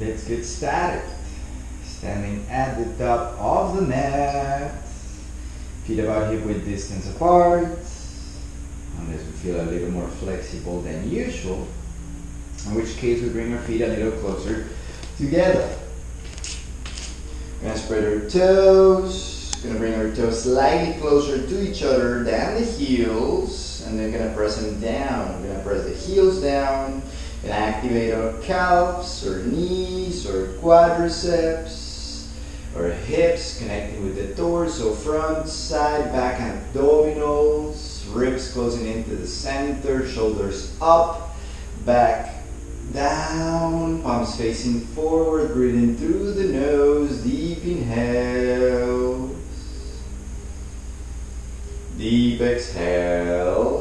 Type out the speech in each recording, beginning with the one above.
Let's get started. Standing at the top of the mat. Feet about hip width distance apart. Unless we feel a little more flexible than usual. In which case we bring our feet a little closer together. Gonna spread our toes. Gonna bring our toes slightly closer to each other than the heels. And then gonna press them down. We're gonna press the heels down and activate our calves or knees or quadriceps or hips connecting with the torso, front, side, back abdominals, ribs closing into the center, shoulders up, back down, palms facing forward, breathing through the nose, deep inhales, deep exhales.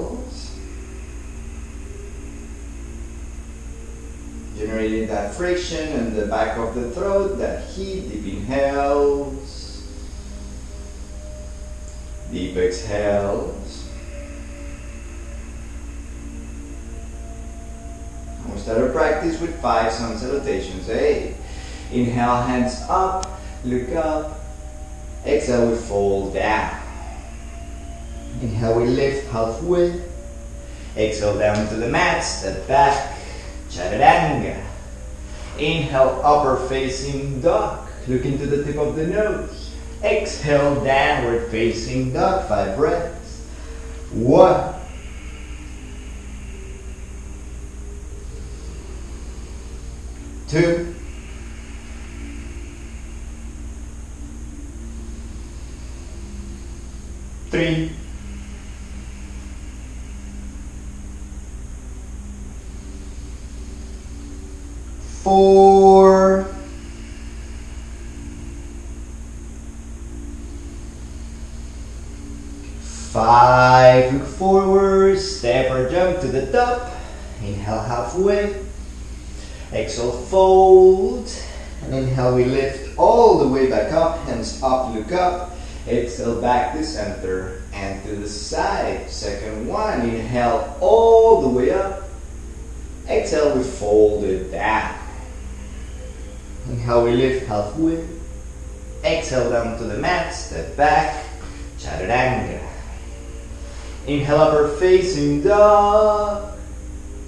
That friction in the back of the throat, that heat, deep inhales, deep exhales. And we start our practice with five sun salutations. Hey, inhale, hands up, look up. Exhale, we fold down. Inhale, we lift halfway. Exhale, down to the mat, step back. Chaturanga. Inhale, upper facing dog. Look into the tip of the nose. Exhale, downward facing dog. Five breaths. One. Two. Three. Four, five, look forward, step or jump to the top, inhale halfway, exhale fold, and inhale we lift all the way back up, hands up, look up, exhale back to center and to the side, second one, inhale all the way up, exhale we fold it down, Inhale, we lift halfway. Exhale down to the mat, step back, chaturanga. Inhale, upper facing dog.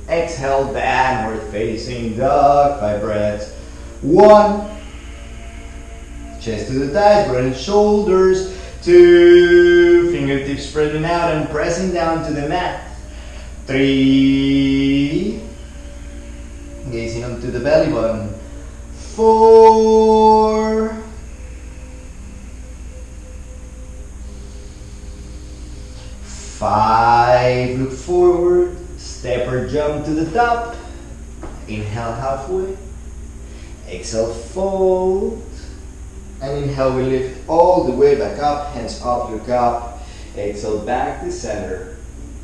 Exhale, downward facing dog. Five breaths. One. Chest to the thighs, broaden shoulders. Two. Fingertips spreading out and pressing down to the mat. Three. Gazing onto the belly button four, five, look forward, step or jump to the top, inhale halfway, exhale fold, and inhale we lift all the way back up, hands up, look up, exhale back to center,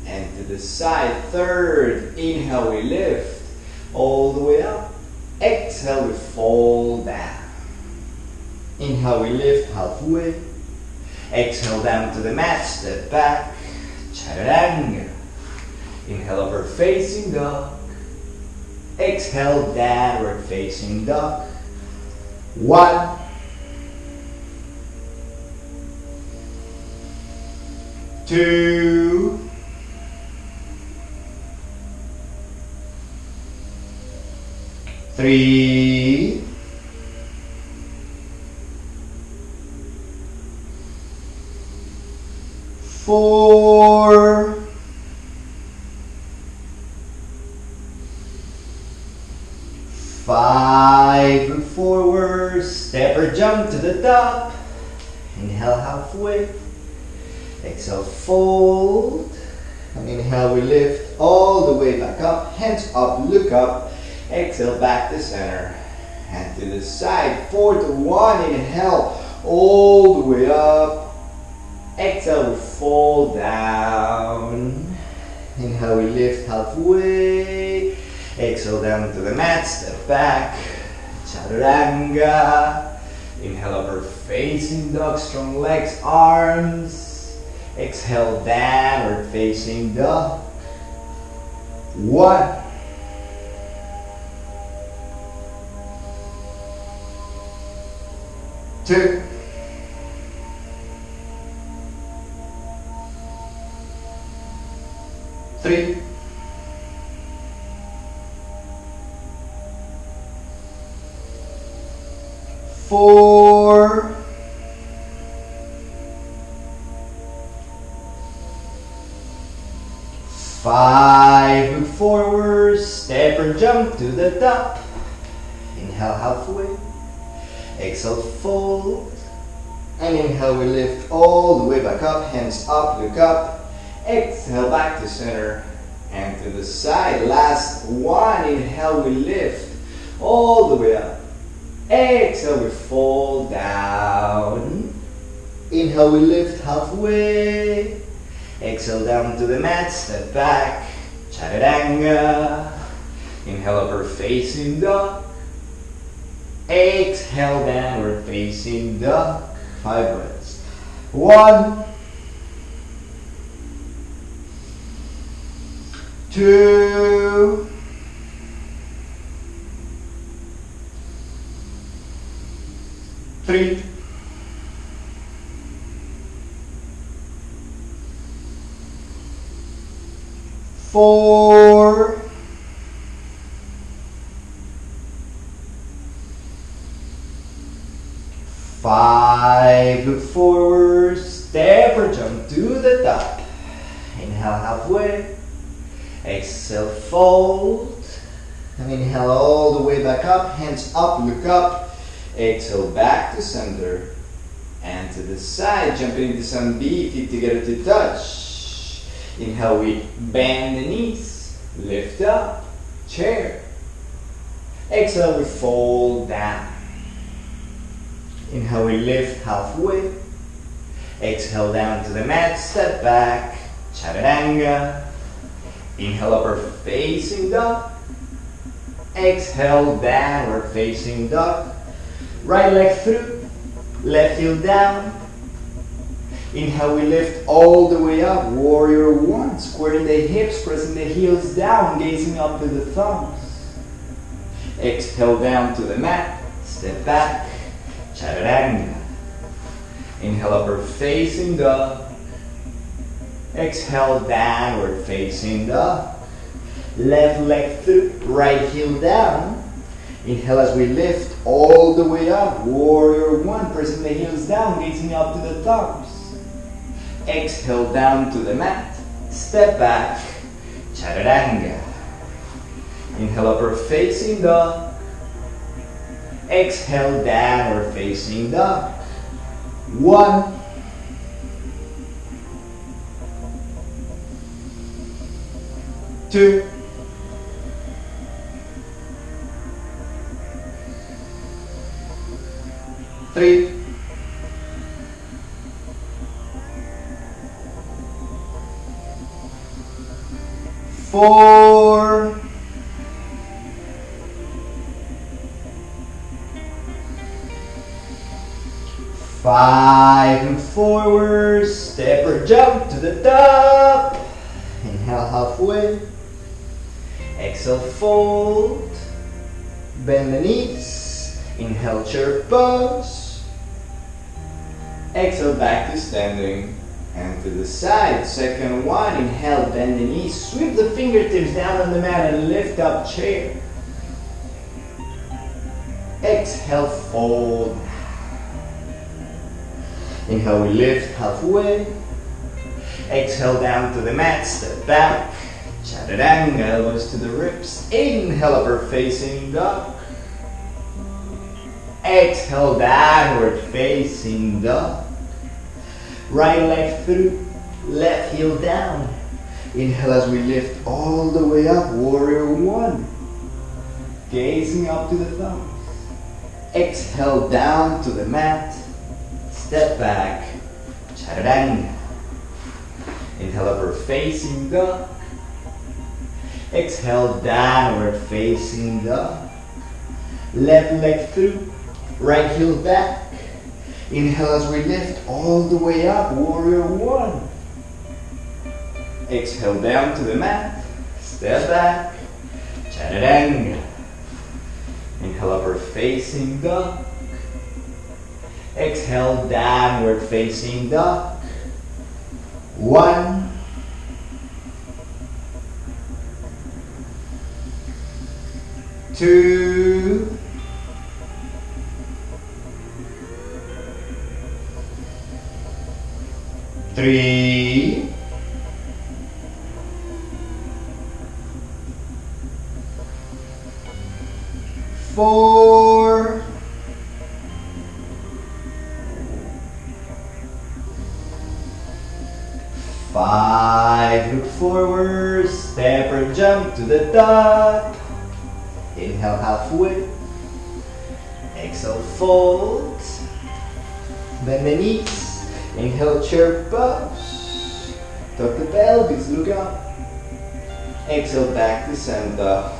and to the side, third, inhale we lift, all the way up, Exhale, we fall down. Inhale, we lift halfway. Exhale down to the mat, step back. Chaturanga. Inhale, over facing dog. Exhale, downward facing dog. One. Two. Three, four, five, look forward, step or jump to the top, inhale halfway, exhale fold, and inhale we lift all the way back up, hands up, look up, Exhale back to center. And to the side. Four to one. Inhale all the way up. Exhale, we fall down. Inhale, we lift halfway. Exhale down to the mat. Step back. Chaturanga. Inhale, upper facing dog. Strong legs, arms. Exhale, downward facing dog. One. Two, three, four, five, look forward, step or jump to the top, inhale halfway, exhale fold, and inhale we lift all the way back up, hands up, look up, exhale back to center, and to the side, last one, inhale we lift all the way up, Exhale, we fall down. Inhale, we lift halfway. Exhale down to the mat, step back, chaturanga. Inhale, upper facing dog. Exhale, downward facing the Five breaths. One, two, three, four, five, look forward, step or jump to the top. Inhale halfway, exhale fold, and inhale all the way back up, hands up, look up, exhale back to center, and to the side, jumping into some B, feet together to touch. Inhale, we bend the knees, lift up, chair. Exhale, we fold down. Inhale, we lift halfway. Exhale down to the mat, step back, chaturanga. Inhale, upper facing dog. Exhale, downward facing dog. Right leg through, left heel down. Inhale, we lift all the way up, warrior one, squaring the hips, pressing the heels down, gazing up to the thumbs. Exhale down to the mat, step back, chaturanga. Inhale, upper facing dog. Exhale, downward facing dog. Left leg through, right heel down. Inhale as we lift all the way up, warrior one, pressing the heels down, gazing up to the thumbs. Exhale down to the mat, step back, chaturanga. Inhale upper facing dog. Exhale downward facing dog. One. Two. Three. Four. Five and forward, step or jump to the top. Inhale halfway. Exhale, fold. Bend the knees. Inhale, chair pose. Exhale, back to standing. And to the side. Second one. Inhale, bend the knees. Sweep the fingertips down on the mat and lift up chair. Exhale, fold. Inhale, we lift halfway. Exhale down to the mat, step back. Chaturanga, elbows to the ribs. Inhale, upper facing dog. Exhale, downward facing dog. Right leg through, left heel down. Inhale as we lift all the way up, warrior one. Gazing up to the thumbs. Exhale down to the mat. Step back, chaturanga. Inhale, upper facing dog. Exhale, downward facing dog. Left leg through, right heel back. Inhale as we lift all the way up, warrior one. Exhale down to the mat. Step back, chaturanga. Inhale, upper facing dog. Exhale, downward facing dog. One. Two. Three. Four. Five, look forward, step or jump to the top. Inhale halfway. Exhale, fold. Bend the knees. Inhale, chair pose. Tuck the pelvis, look up. Exhale, back to center.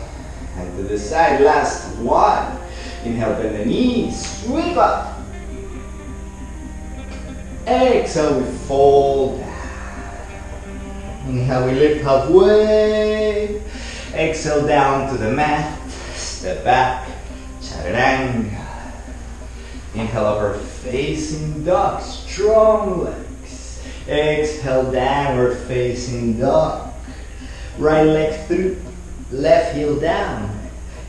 And to the side, last one. Inhale, bend the knees, sweep up. Exhale, we fold Inhale, we lift halfway. Exhale down to the mat. Step back. Chaturanga. Inhale, upper facing dog. Strong legs. Exhale, downward facing dog. Right leg through. Left heel down.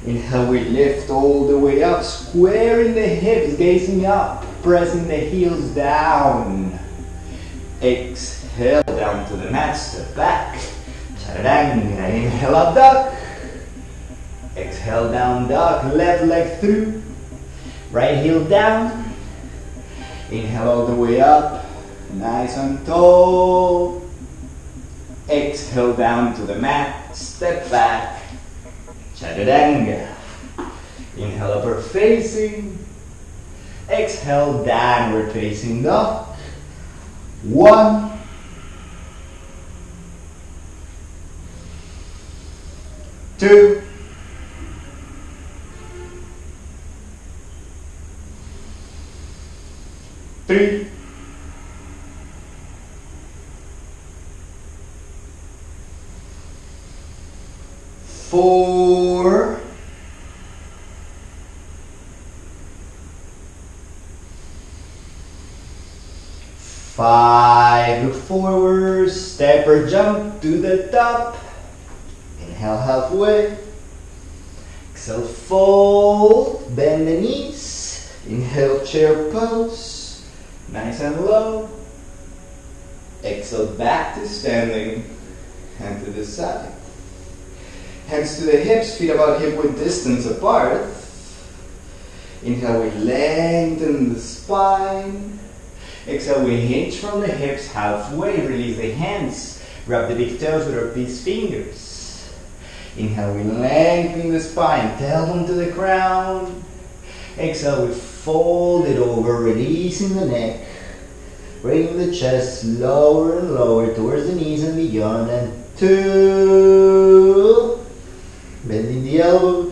Inhale, we lift all the way up. Squaring the hips, gazing up. Pressing the heels down. Exhale. Down to the mat, step back. Chaturanga, inhale up dog. Exhale down dog, left leg through. Right heel down. Inhale all the way up, nice and tall. Exhale down to the mat, step back. Chaturanga. Inhale upper facing. Exhale downward facing dog. One. two, three, four, five, look forward, step or jump to the top, Inhale halfway. Exhale, fold, bend the knees. Inhale, chair pose. Nice and low. Exhale, back to standing. Hand to the side. Hands to the hips, feet about hip width distance apart. Inhale, we lengthen the spine. Exhale, we hinge from the hips halfway. Release the hands. Grab the big toes with our peace fingers. Inhale, we lengthen the spine, tailbone to the crown. Exhale, we fold it over, releasing the neck. Bringing the chest lower and lower towards the knees and beyond. And two. Bending the elbows.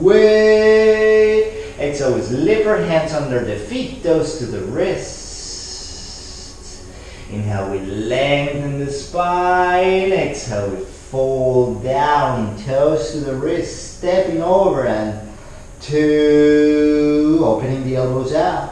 Halfway. Exhale, lift our hands under the feet, toes to the wrists. Inhale, we lengthen the spine. Exhale, we fold down, toes to the wrists, stepping over and two, opening the elbows out.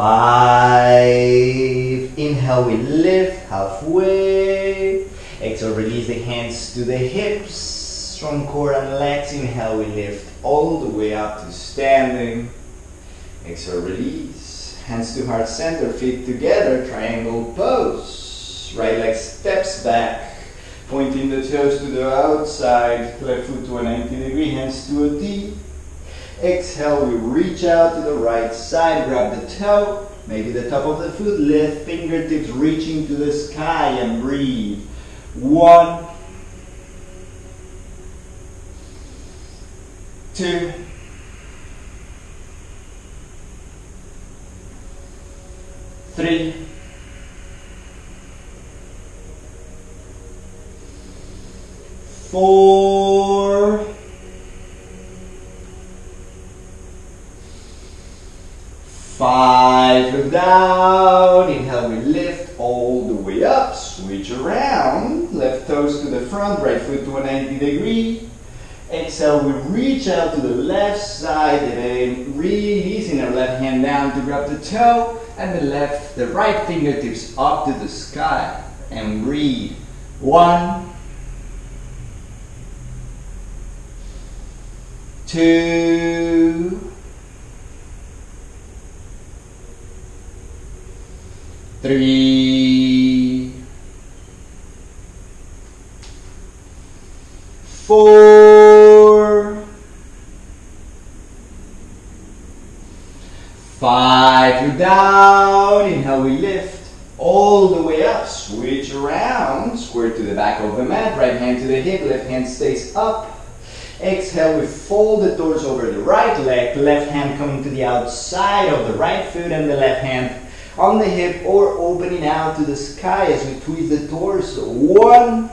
Five. Inhale, we lift halfway. Exhale, release the hands to the hips, strong core and legs. Inhale, we lift all the way up to standing. Exhale, release. Hands to heart center, feet together, triangle pose. Right leg steps back. Pointing the toes to the outside, left foot to a 90 degree, hands to a T. Exhale, we reach out to the right side, grab the toe, maybe the top of the foot, Lift fingertips reaching to the sky and breathe. One, two, three, four, five, look down, inhale, we lift all the way up, switch around, left toes to the front, right foot to a 90 degree, exhale, we reach out to the left side, and releasing our left hand down to grab the toe, and the left, the right fingertips up to the sky, and breathe, one, two, three, four, five, You're down, inhale we lift, all the way up, switch around, square to the back of the mat, right hand to the hip, left hand stays up, Exhale, we fold the toes over the right leg, left hand coming to the outside of the right foot and the left hand on the hip or opening out to the sky as we twist the torso. One,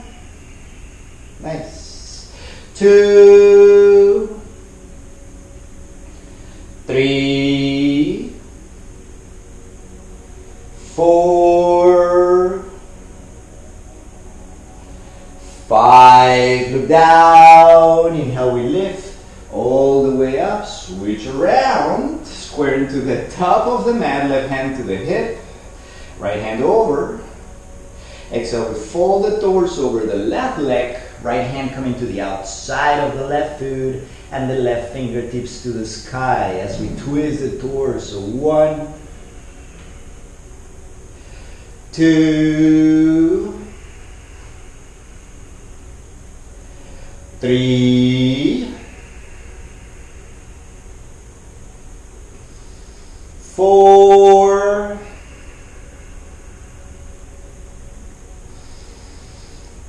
nice. Two, three, four, five, look down, inhale, we lift all the way up, switch around, square into the top of the mat, left hand to the hip, right hand over, exhale, we fold the torso over the left leg, right hand coming to the outside of the left foot, and the left fingertips to the sky as we twist the torso, one, two, three, four,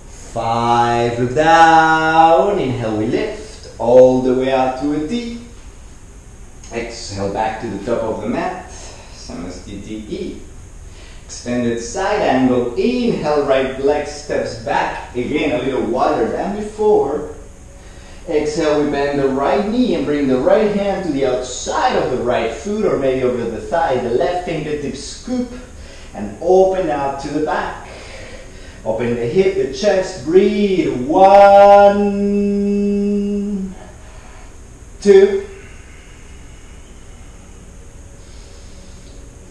five, look down, inhale, we lift all the way out to a T. Exhale back to the top of the mat, Samastiti. Extended side angle, inhale, right leg steps back, again a little wider than before. Exhale, we bend the right knee and bring the right hand to the outside of the right foot or maybe over the thigh. The left fingertip scoop and open out to the back. Open the hip, the chest, breathe. One, two,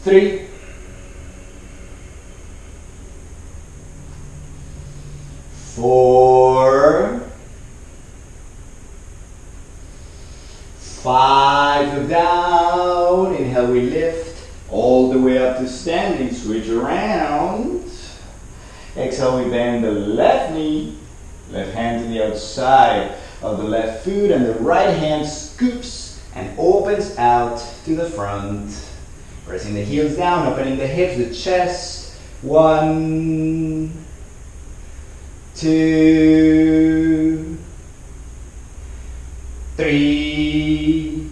three, four, five, look down, inhale, we lift, all the way up to standing, switch around, exhale, we bend the left knee, left hand to the outside of the left foot, and the right hand scoops and opens out to the front, pressing the heels down, opening the hips, the chest, one, two, three,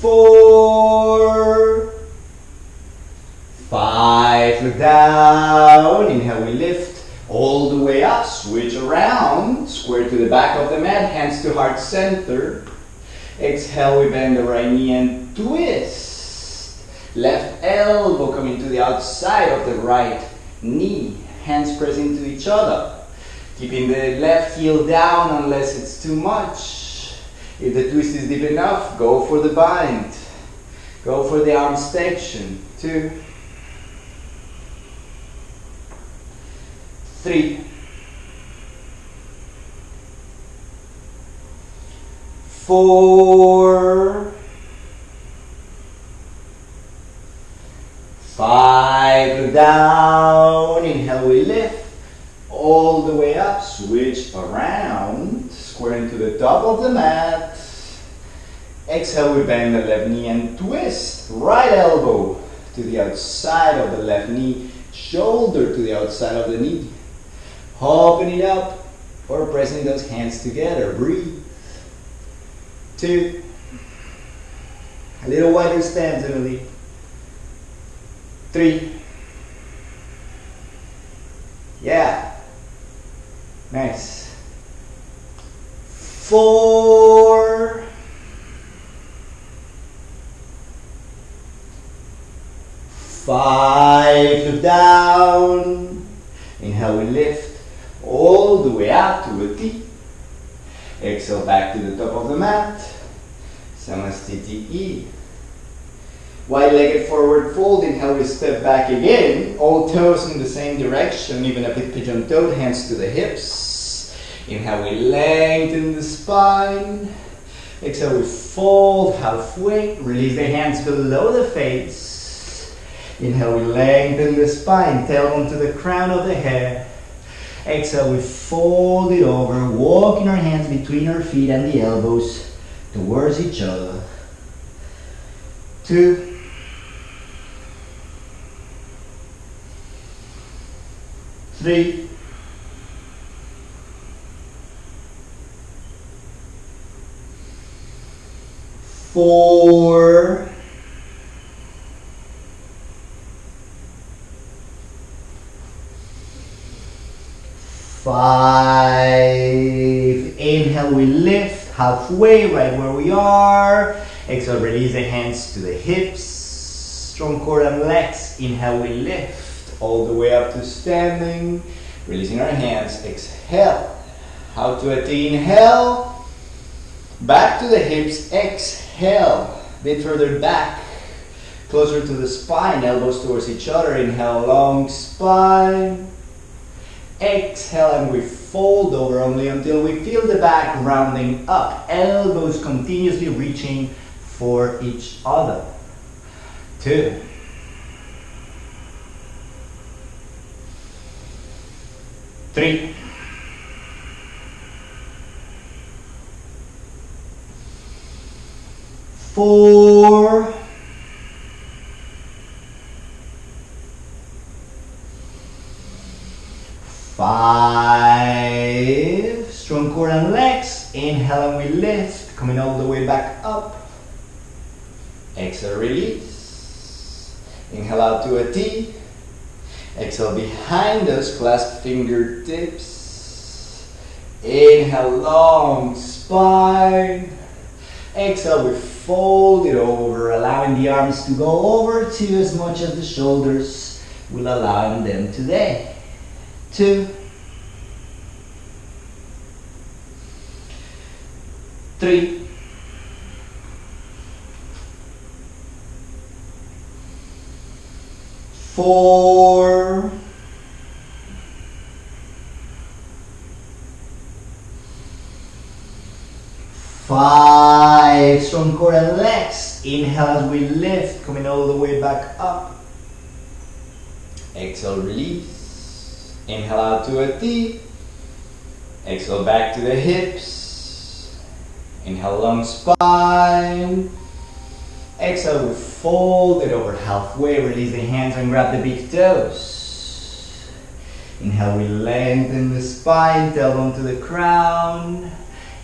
four, five, look down, inhale, we lift all the way up, switch around, square to the back of the mat, hands to heart center. Exhale, we bend the right knee and twist. Left elbow coming to the outside of the right knee, hands pressing to each other. Keeping the left heel down unless it's too much. If the twist is deep enough, go for the bind. Go for the arm extension. Two, three, four, five, down, inhale, we lift, all the way up, switch around, square into the top of the mat, exhale, we bend the left knee and twist, right elbow to the outside of the left knee, shoulder to the outside of the knee, open it up, or pressing those hands together, breathe. Two. A little wider stance, Emily. Three. Yeah. Nice. Four. Five. Look down. Inhale, we lift all the way up to a T. Exhale back to the top of the mat. Samastiti. Wide-legged forward fold. Inhale, we step back again. All toes in the same direction, even a bit pigeon-toed, hands to the hips. Inhale, we lengthen the spine. Exhale, we fold halfway. Release the hands below the face. Inhale, we lengthen the spine, tailbone to the crown of the head. Exhale, we fold it over, walking our hands between our feet and the elbows towards each other. Two. Three. Four. Five. Inhale, we lift halfway, right where we are. Exhale, release the hands to the hips. Strong core and legs. Inhale, we lift all the way up to standing. Releasing our hands. Exhale. Out to a T. Inhale. Back to the hips. Exhale. Bit further back. Closer to the spine. Elbows towards each other. Inhale, long spine. Exhale and we fold over only until we feel the back rounding up. Elbows continuously reaching for each other. Two. Three. Four. Five. Core and legs. Inhale and we lift, coming all the way back up. Exhale, release. Inhale out to a T. Exhale behind us, clasp fingertips. Inhale, long spine. Exhale, we fold it over, allowing the arms to go over to as much as the shoulders will allow them today two, three, four, five, strong core and legs. Inhale as we lift, coming all the way back up. Exhale, release. Inhale out to a T. Exhale back to the hips. Inhale long spine. Exhale, we fold it over halfway. Release the hands and grab the big toes. Inhale, we lengthen the spine, tailbone to the crown.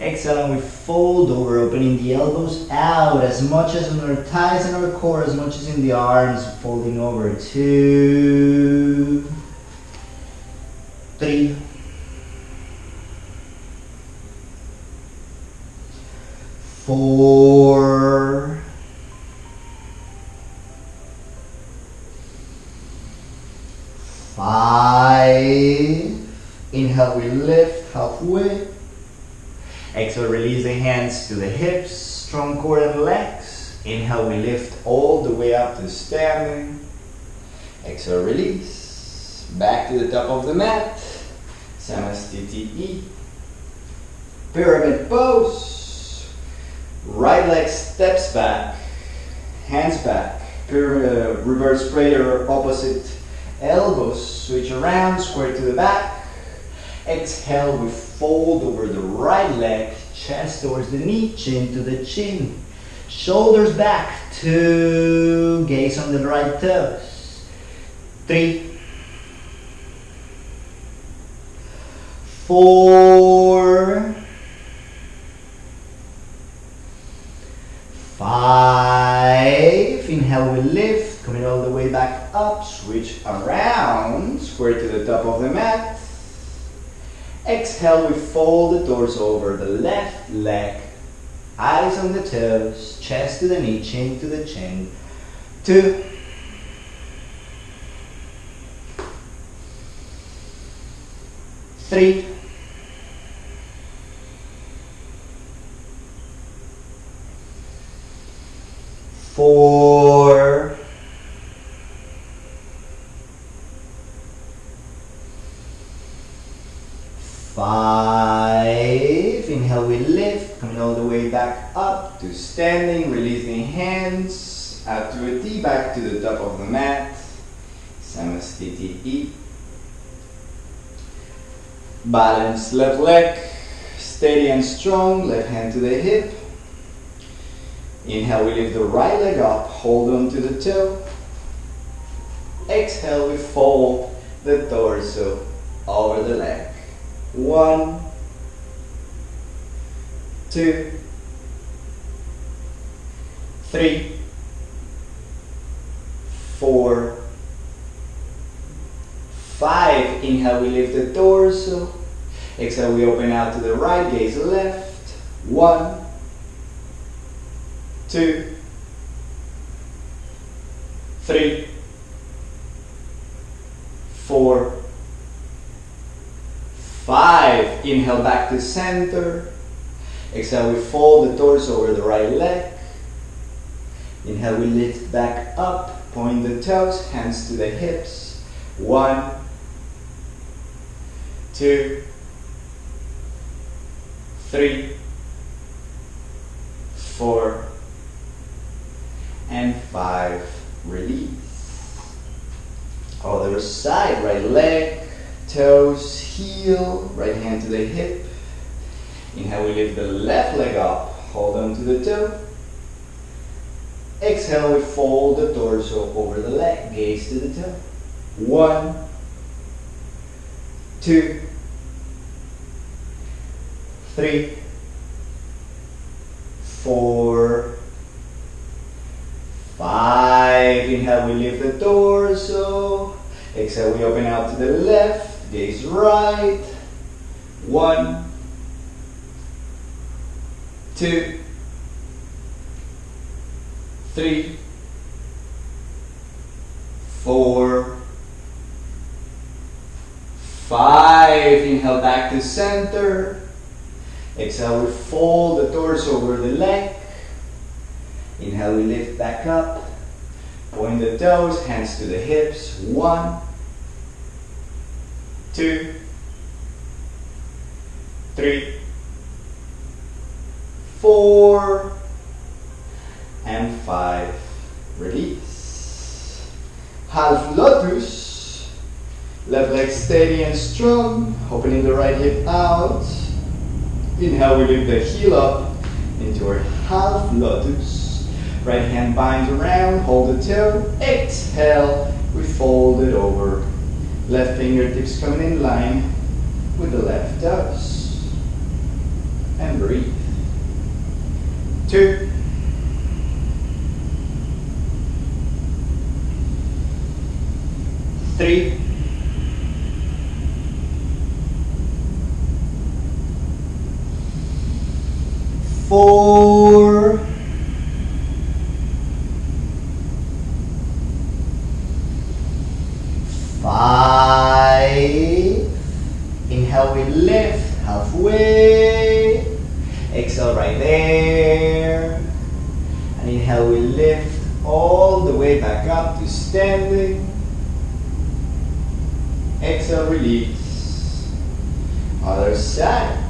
Exhale, and we fold over, opening the elbows out as much as in our thighs and our core, as much as in the arms, folding over. Two three, four, five. Inhale, we lift halfway. Exhale, release the hands to the hips, strong core and legs. Inhale, we lift all the way up to standing. Exhale, release. Back to the top of the mat. Samastiti. Pyramid pose. Right leg steps back. Hands back. Uh, reverse prayer opposite elbows. Switch around, square to the back. Exhale, we fold over the right leg. Chest towards the knee, chin to the chin. Shoulders back. Two. Gaze on the right toes. Three. four, inhale, we lift, coming all the way back up, switch around, square to the top of the mat. Exhale, we fold the doors over the left leg, eyes on the toes, chest to the knee, chin to the chin. Two. Three. Balance left leg, steady and strong, left hand to the hip. Inhale, we lift the right leg up, hold on to the toe. Exhale, we fold the torso over the leg. One, two, three, four, five. Inhale, we lift the torso. Exhale, we open out to the right, gaze left. One, two, three, four, five. Inhale back to center. Exhale, we fold the torso over the right leg. Inhale, we lift back up, point the toes, hands to the hips. One, two, three, four, and five. Release. Other side, right leg, toes, heel, right hand to the hip. Inhale, we lift the left leg up, hold on to the toe. Exhale, we fold the torso over the leg, gaze to the toe. One, two, three, four, five. Inhale, we lift the torso. Exhale, we open out to the left, gaze right. One, two, three, four, five. Inhale back to center. Exhale, we fold the torso over the leg. Inhale, we lift back up. Point the toes, hands to the hips. One, two, three, four, and five. Release. Half lotus. Left leg steady and strong. Opening the right hip out. Inhale, we lift the heel up into our half lotus. Right hand binds around, hold the toe. Exhale, we fold it over. Left fingertips coming in line with the left toes. And breathe. Two. Three. Four. Five. Inhale, we lift halfway. Exhale right there. And inhale, we lift all the way back up to standing. Exhale, release. Other side.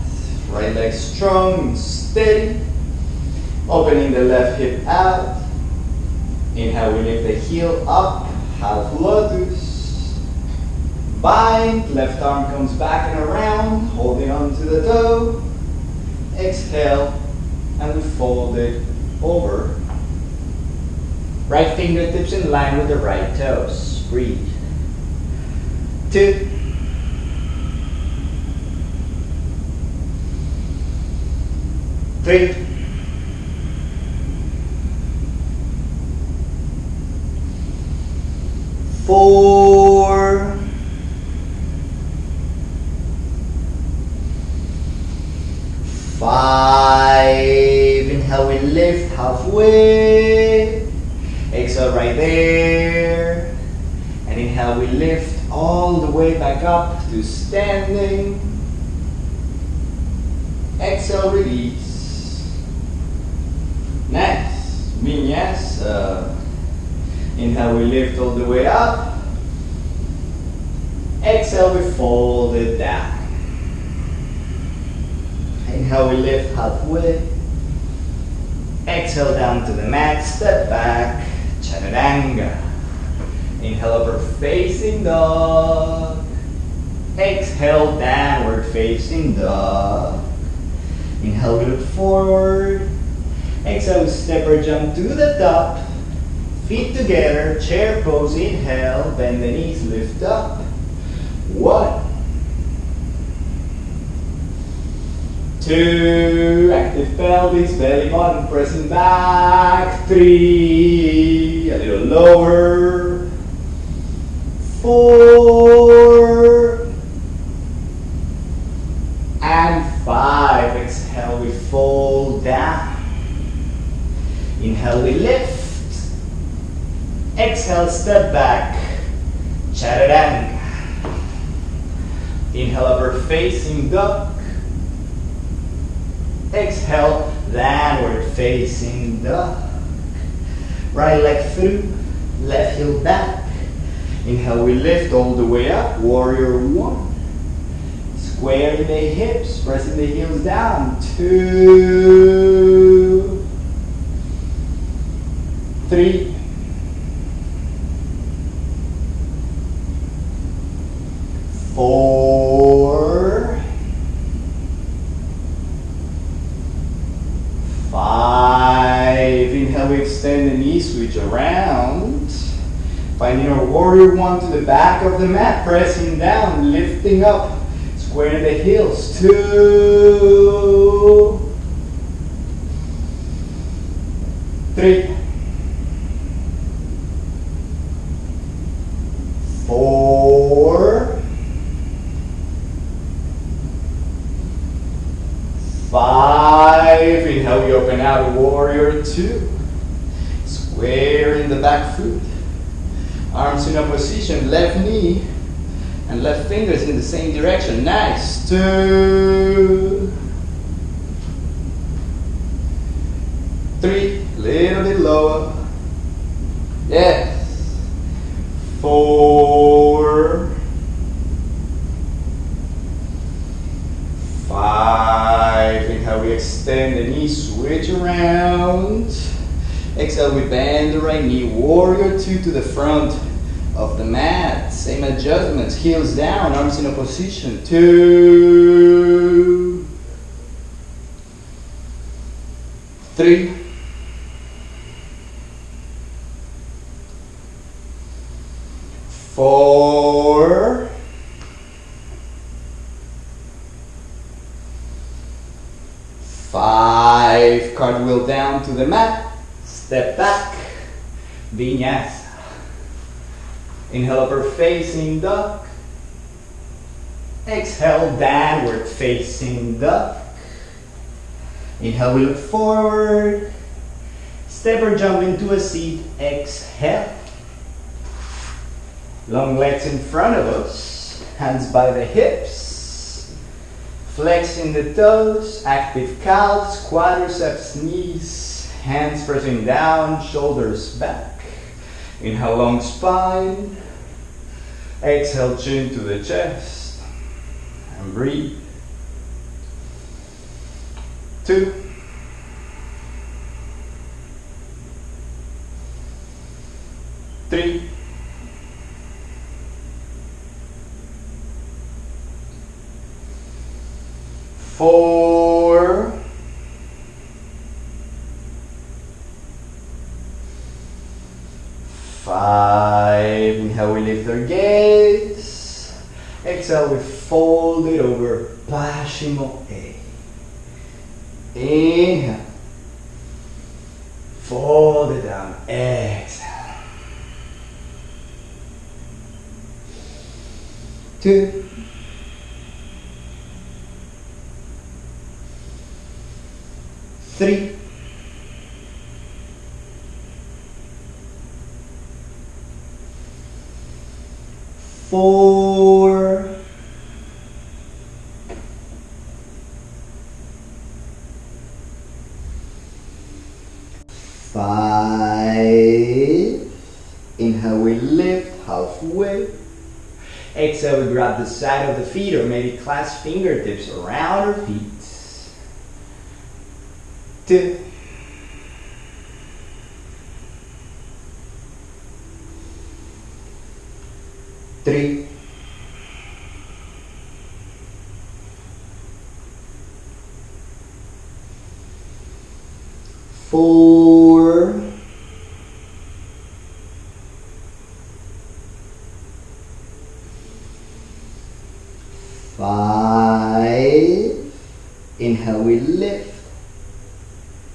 Right leg strong and steady. Opening the left hip out. Inhale, we lift the heel up. Half lotus. Bind. Left arm comes back and around. Holding on to the toe. Exhale. And we fold it over. Right fingertips in line with the right toes. Breathe. Two. Three, four, five. Four. Five. Inhale, we lift halfway. Exhale right there. And inhale, we lift all the way back up to standing. Exhale, release. Nice. Vinyasa. Uh, Inhale, we lift all the way up. Exhale, we fold it down. Inhale, we lift halfway. Exhale down to the mat, step back, chaturanga. Inhale, upward facing dog. Exhale, downward facing dog. Inhale, we look forward. Exhale, step or jump to the top. Feet together, chair pose, inhale, bend the knees, lift up. One. Two, active pelvis, belly button pressing back. Three, a little lower. Four. And five. Exhale, we fold down. Inhale, we lift. Exhale, step back. Chaturanga. Inhale, upward facing dog. Exhale, downward facing dog. Right leg through, left heel back. Inhale, we lift all the way up, warrior one. Squaring the hips, pressing the heels down. Two, three, four, five. Inhale, we extend the knee, switch around. Finding our warrior one to the back of the mat, pressing down, lifting up, squaring the heels. Two, three, four, five. Inhale, we open out, warrior two. Square in the back foot. Arms in a position, left knee and left fingers in the same direction. Nice. Two, three, little bit lower. Yes. Four, five. Inhale, we extend the knee, switch around. Exhale, we bend the right knee, warrior two to the front of the mat. Same adjustments, heels down, arms in Two, three, four, five. Cartwheel down to the mat. Step back, vinyasa. Inhale, upper facing duck. Exhale, downward facing duck. Inhale, we look forward. Step or jump into a seat. Exhale. Long legs in front of us. Hands by the hips. Flexing the toes. Active calves, quadriceps, knees. Hands pressing down, shoulders back. Inhale, long spine. Exhale, chin to the chest. And breathe. Two. Three. Four. Five. Inhale, we lift our gaze. Exhale, we fold it over. Pashimo A. Inhale. Fold it down. Exhale. Two. Three. four, five, inhale we lift halfway, exhale we grab the side of the feet or maybe clasp fingertips around her feet, two, three, four, five, inhale we lift,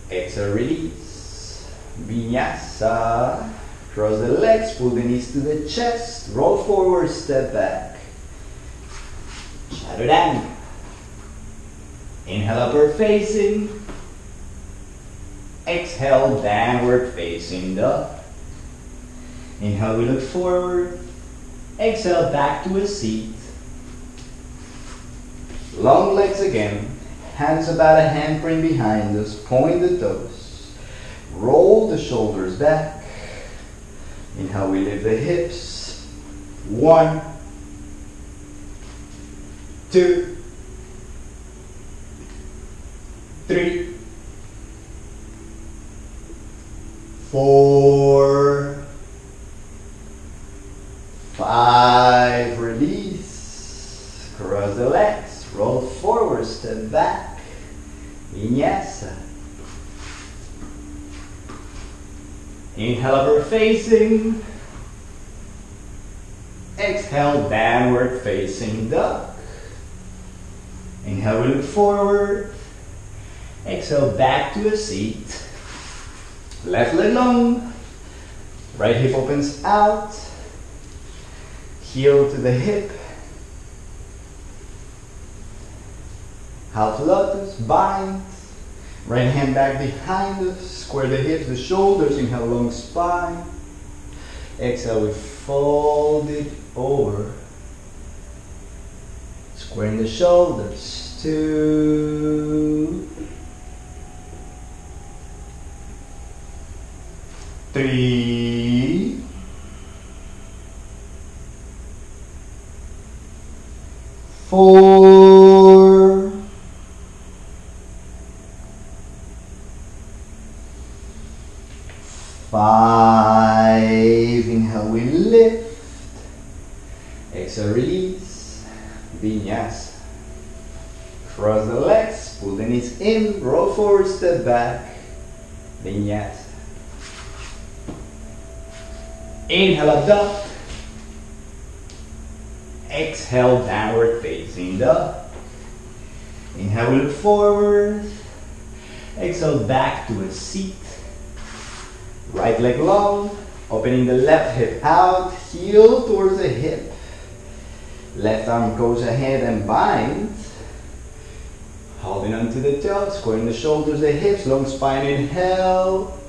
exhale release, vinyasa, cross the legs, pull the knees to the chest, roll forward, step back, chaturanga, inhale upward facing, exhale downward facing dog, inhale we look forward, exhale back to a seat, Long legs again. Hands about a handprint behind us. Point the toes. Roll the shoulders back. Inhale, we lift the hips. One, two, three, four, five. Release. Cross the legs. Roll forward, step back. Vinyasa. Inhale, facing. Exhale, downward facing dog. Inhale, we look forward. Exhale, back to a seat. Left leg long. Right hip opens out. Heel to the hip. Half lotus, bind. Right hand back behind us. Square the hips, the shoulders. Inhale, long spine. Exhale, we fold it over. Squaring the shoulders. Two. Three. Four. Five. Inhale, we lift. Exhale, release. Vinyasa. Cross the legs, pull the knees in, roll forward, step back. Vinyasa. Inhale, up dog. Exhale, downward facing dog. Inhale, we look forward. Exhale, back to a seat. Leg long, opening the left hip out, heel towards the hip. Left arm goes ahead and binds. Holding onto the toes, squaring the shoulders, the hips, long spine, inhale.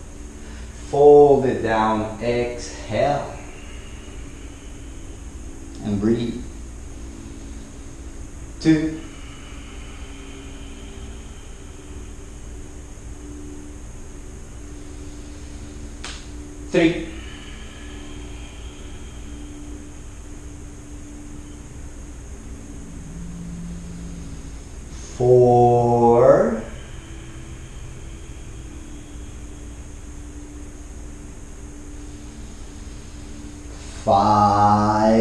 Fold it down, exhale. And breathe. Two. Three. Four. Five.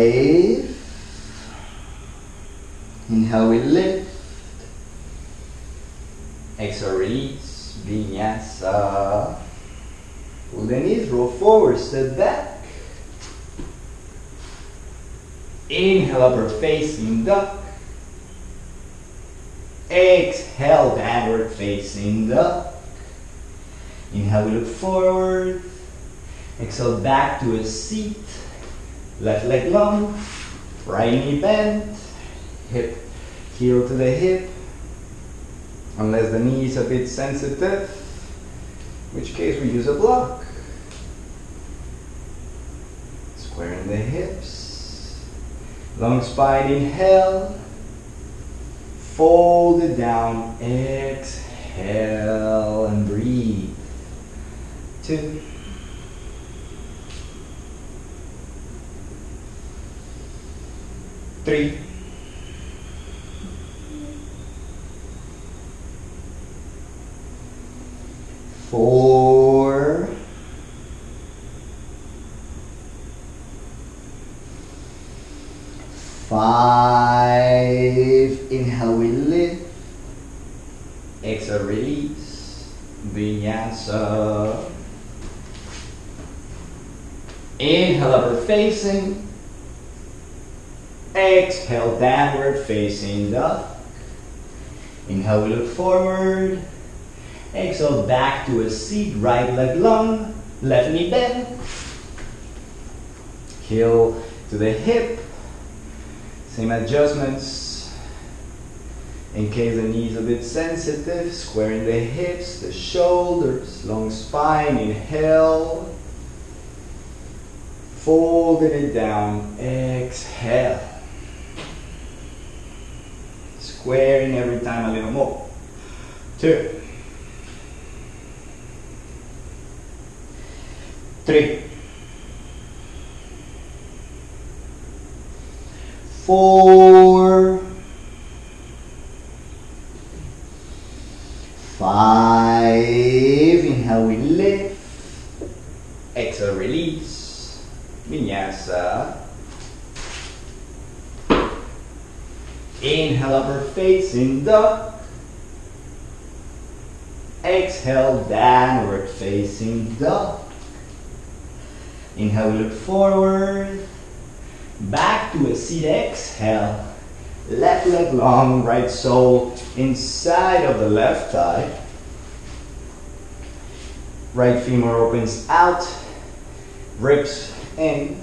Inhale, we lift. Exhale, release. Vinyasa. Pull the knees, roll step back. Inhale, upper facing duck. Exhale, downward facing duck. Inhale, we look forward. Exhale, back to a seat. Left leg long. Right knee bent. Hip, heel to the hip. Unless the knee is a bit sensitive, in which case we use a block. Squaring the hips. Long spine, inhale. Fold it down, exhale and breathe. Two. Three. Four. Five. Inhale, we lift. Exhale, release. Vinyasa. Inhale, upward facing. Exhale, downward facing dog. Inhale, we look forward. Exhale, back to a seat, right leg long, left knee bend. Heel to the hip. Same adjustments. In case the knee is a bit sensitive, squaring the hips, the shoulders, long spine, inhale. Folding it down, exhale. Squaring every time a little more. Two. Three. Four. Five. Inhale, we lift. Exhale, release. Vinyasa. Inhale, upward facing dog. Exhale, downward facing dog. Inhale, we look forward. Back to a seat, exhale. Left leg long, right sole inside of the left thigh. Right femur opens out, ribs in.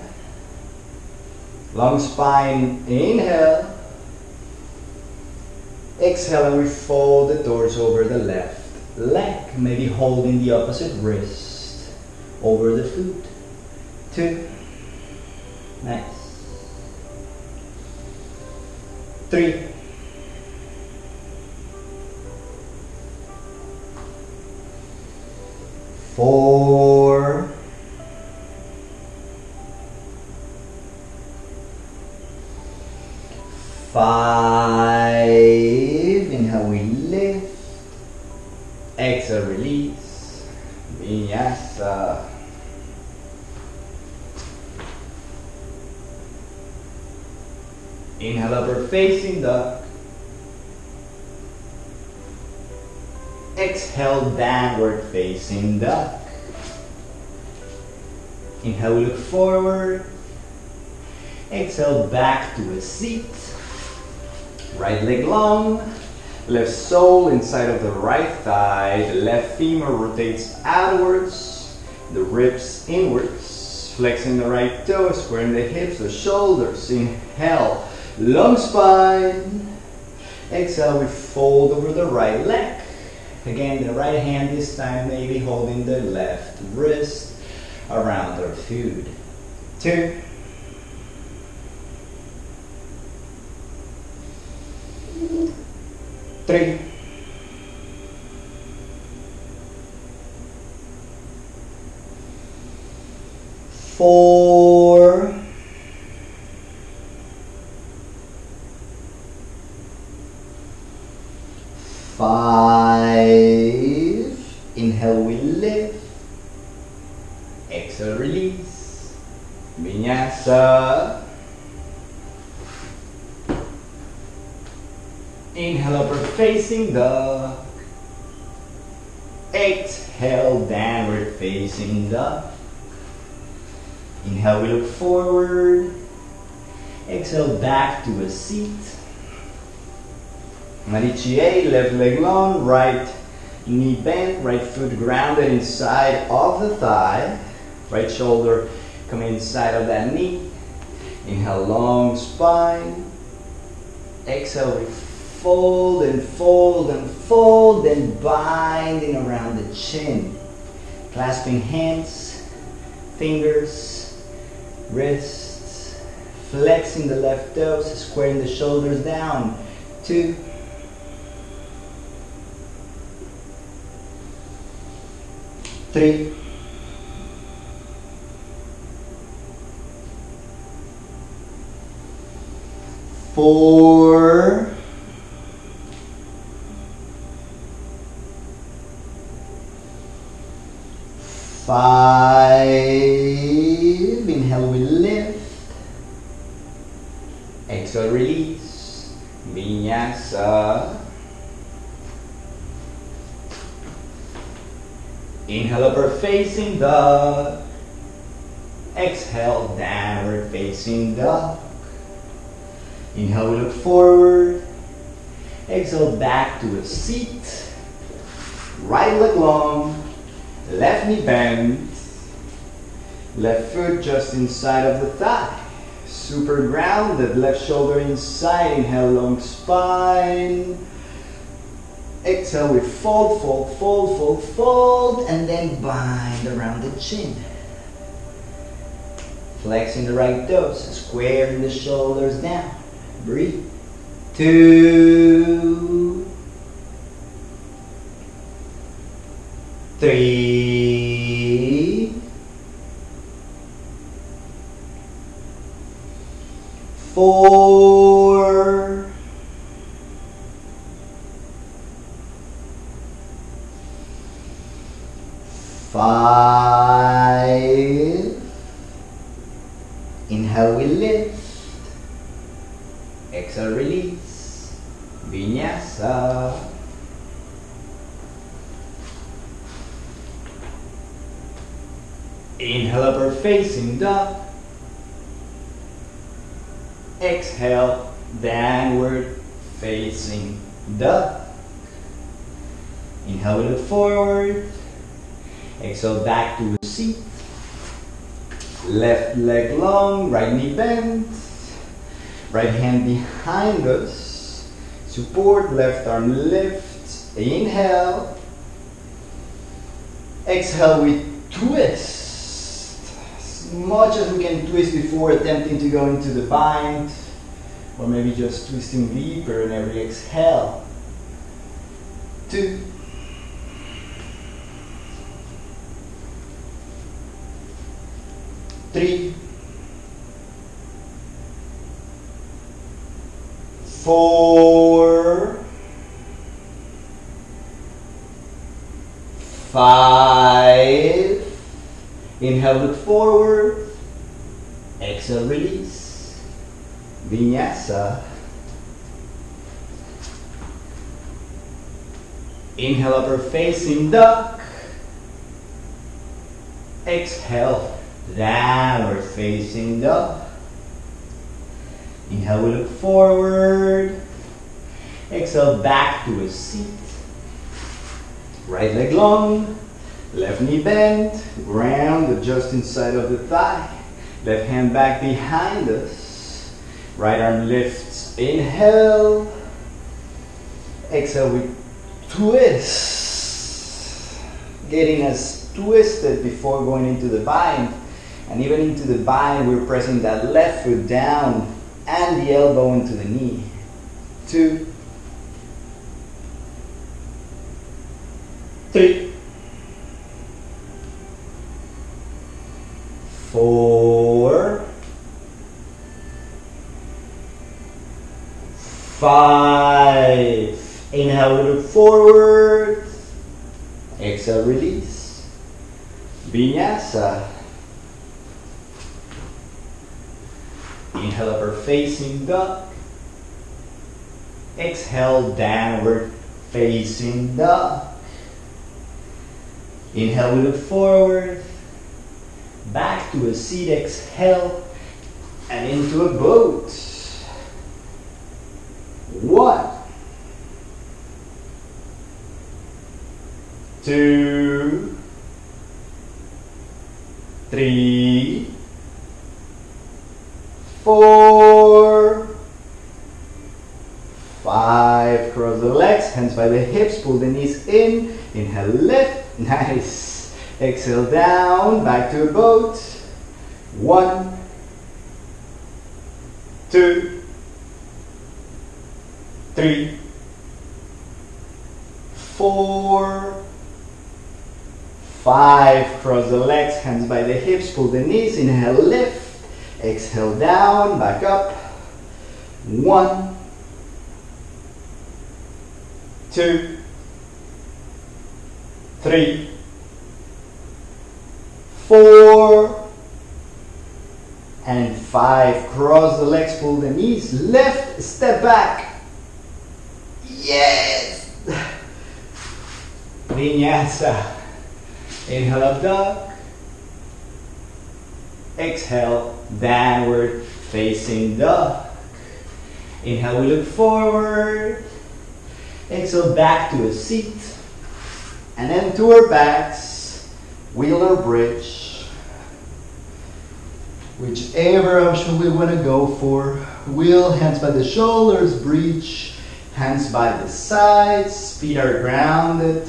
Long spine, inhale. Exhale, and we fold the torso over the left leg, maybe holding the opposite wrist over the foot. Two. Nice. Three. Downward facing dog. Inhale, look forward. Exhale, back to a seat. Right leg long. Left sole inside of the right thigh. The left femur rotates outwards. The ribs inwards. Flexing the right toes, squaring the hips, the shoulders. Inhale. Long spine. Exhale, we fold over the right leg. Again, the right hand this time maybe holding the left wrist around our food. Two. Three. Four. Five. Inhale, we lift. Exhale, release. Vinyasa. Inhale, upward facing dog. Exhale, downward facing dog. Inhale, we look forward. Exhale, back to a seat. Marichi, left leg long, right knee bent, right foot grounded inside of the thigh. Right shoulder coming inside of that knee. Inhale, long spine. Exhale, we fold and fold and fold and binding around the chin. Clasping hands, fingers, wrists, flexing the left toes, squaring the shoulders down. Two, three, four, facing dog, exhale downward facing dog, inhale we look forward, exhale back to a seat, right leg long, Left knee bent. Left foot just inside of the thigh. Super grounded. Left shoulder inside. Inhale, long spine. Exhale, we fold, fold, fold, fold, fold, and then bind around the chin. Flexing the right toes, squaring the shoulders down. Breathe. Two, three, four, five, inhale we lift, exhale release, vinyasa. Inhale upward facing dog. Exhale downward facing dog. Inhale look forward. Exhale back to a seat. Left leg long, right knee bent. Right hand behind us. Support, left arm lift. Inhale. Exhale, we twist much as we can twist before attempting to go into the bind, or maybe just twisting deeper in every exhale. Two. Three. Four. Five. Inhale, look forward. Exhale, release. Vinyasa. Inhale, upper facing duck. Exhale, downward facing dog. Inhale, we look forward. Exhale, back to a seat. Right leg long. Left knee bent, ground just inside of the thigh. Left hand back behind us. Right arm lifts, inhale. Exhale, we twist. Getting us twisted before going into the bind. And even into the bind, we're pressing that left foot down and the elbow into the knee. Two, three, four, five. Inhale, we look forward. Exhale, release. Vinyasa. Inhale, upper facing dog. Exhale, downward facing dog. Inhale, we look forward back to a seat, exhale, and into a boat. One, two, three, four, five. Cross the legs, hands by the hips, pull the knees in. Inhale, lift. Nice. Exhale down, back to a boat. One, two, three, four, five. Cross the legs, hands by the hips, pull the knees, inhale, lift, exhale down, back up. One, two, three, four, five. Cross the legs, pull the knees, left, step back. Yes! Vinyasa. Inhale up dog. Exhale, downward facing dog. Inhale, we look forward. Exhale, back to a seat. And then to our backs, wheeler bridge whichever option we want to go for. Wheel, hands by the shoulders, breach, hands by the sides, feet are grounded.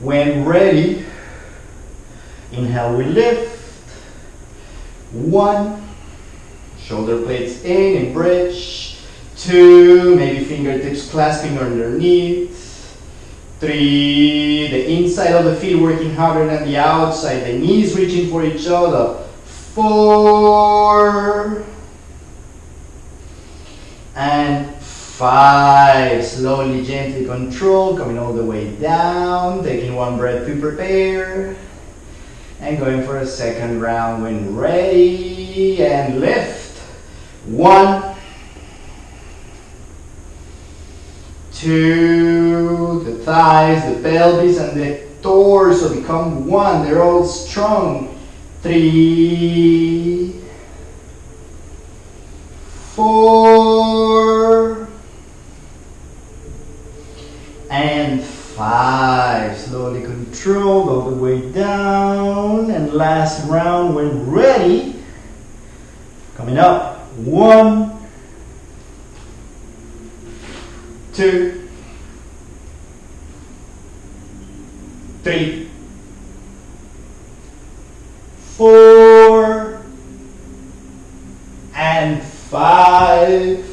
When ready, inhale, we lift. One, shoulder blades in, and bridge. Two, maybe fingertips clasping underneath. Three, the inside of the feet working harder than the outside, the knees reaching for each other four, and five. Slowly, gently control, coming all the way down, taking one breath to prepare, and going for a second round when ready, and lift. One, two, the thighs, the pelvis, and the torso become one. They're all strong three, four, and five. Slowly control all the way down. And last round when ready. Coming up. One, two, three, four, and five.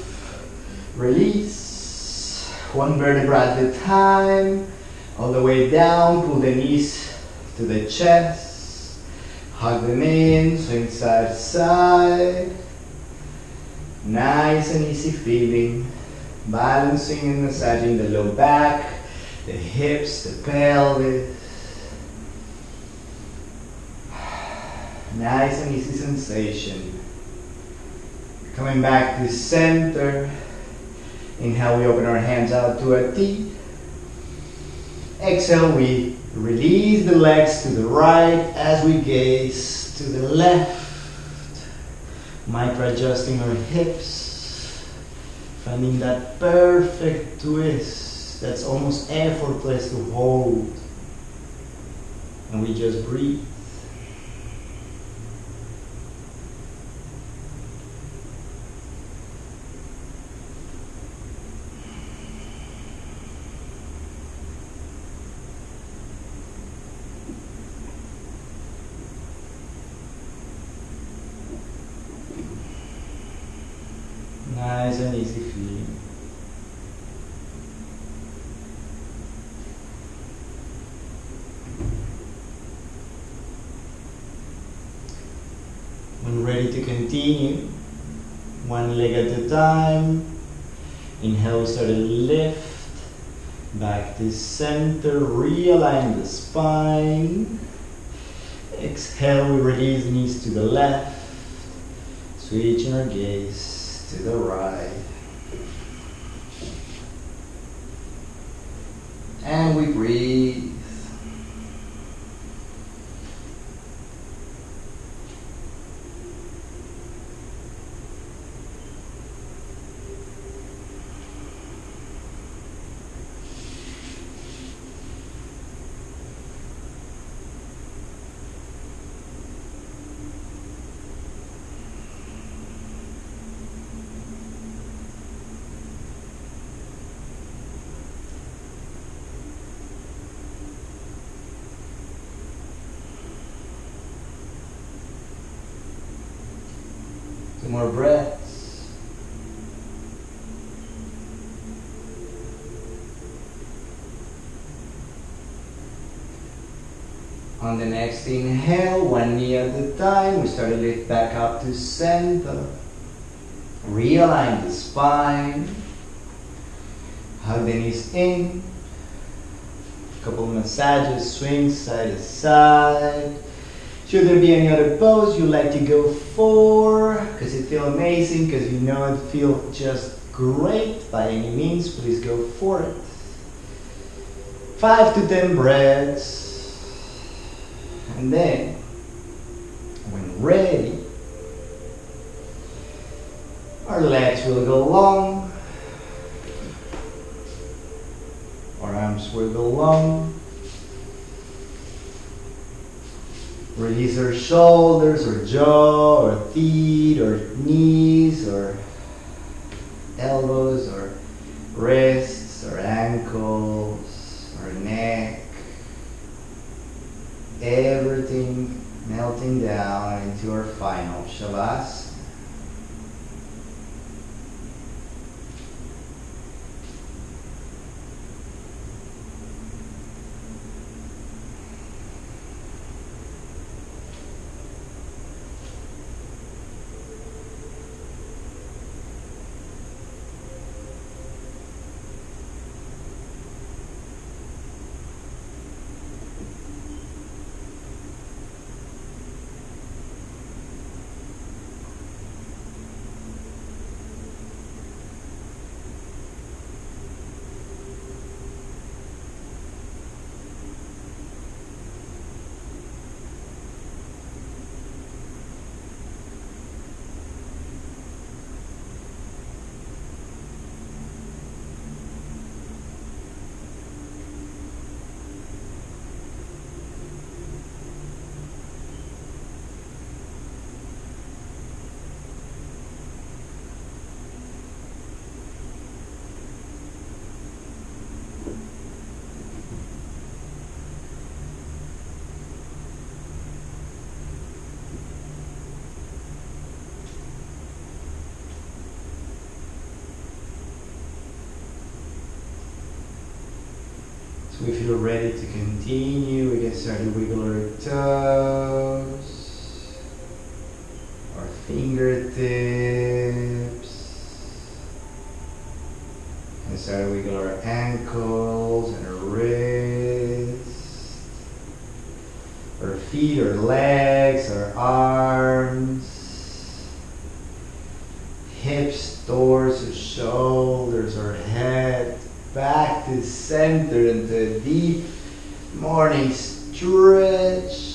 Release. One vertebra at a time. All the way down. Pull the knees to the chest. Hug them in. Swing side to side. Nice and easy feeling. Balancing and massaging the low back, the hips, the pelvis. Nice and easy sensation. Coming back to center. Inhale, we open our hands out to a T. Exhale, we release the legs to the right as we gaze to the left. Micro adjusting our hips. Finding that perfect twist that's almost effortless to hold. And we just breathe. Nice and easy feeling. When ready to continue, one leg at a time. Inhale, start to lift. Back to realign the spine. Exhale, we release knees to the left. Switching our gaze to the right. And we breathe. more breaths. On the next inhale, one knee at a time, we start to lift back up to center. Realign the spine. Hug the knees in. Couple massages, swing side to side. Should there be any other pose you'd like to go for? Because it feels amazing, because you know it feels just great by any means, please go for it. Five to ten breaths. And then, when ready, our legs will go long, our arms will go long. Release our shoulders or jaw or feet or knees or elbows or wrists or ankles or neck. Everything melting down into our final Shavasana. If you're ready to continue, we can start to wiggle our toes, our fingertips, and start to wiggle our ankles and our wrists, our feet, our legs, our arms, hips, torso, shoulders, our head back to center into a deep morning stretch.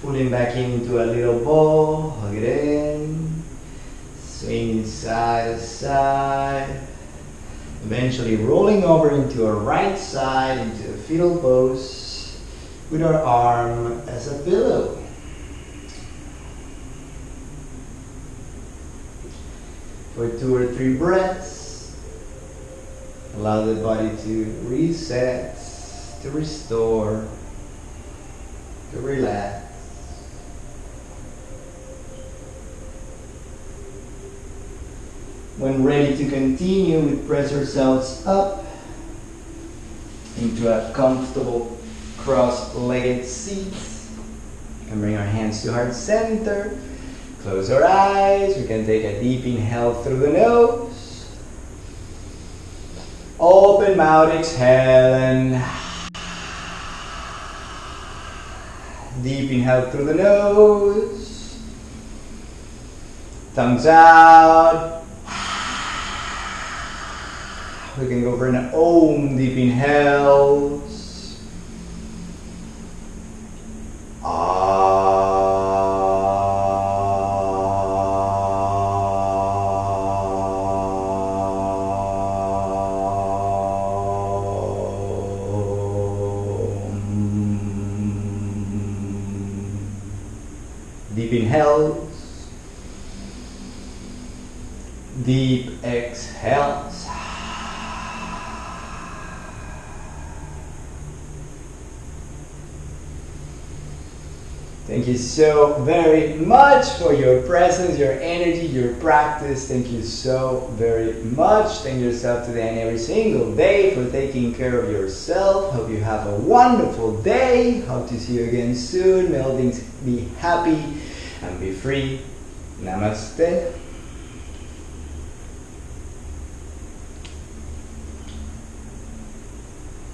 Pulling back into a little ball, hug it in, swinging side to side. Eventually rolling over into our right side into a fetal pose with our arm as a pillow. For two or three breaths. Allow the body to reset, to restore, to relax. When ready to continue, we press ourselves up into a comfortable cross-legged seat and bring our hands to heart center. Close our eyes. We can take a deep inhale through the nose. Open mouth, exhale, and deep inhale through the nose. Thumbs out. We can go for an Om deep inhales. You so very much for your presence, your energy, your practice. Thank you so very much. Thank yourself today and every single day for taking care of yourself. Hope you have a wonderful day. Hope to see you again soon. May all things be happy and be free. Namaste.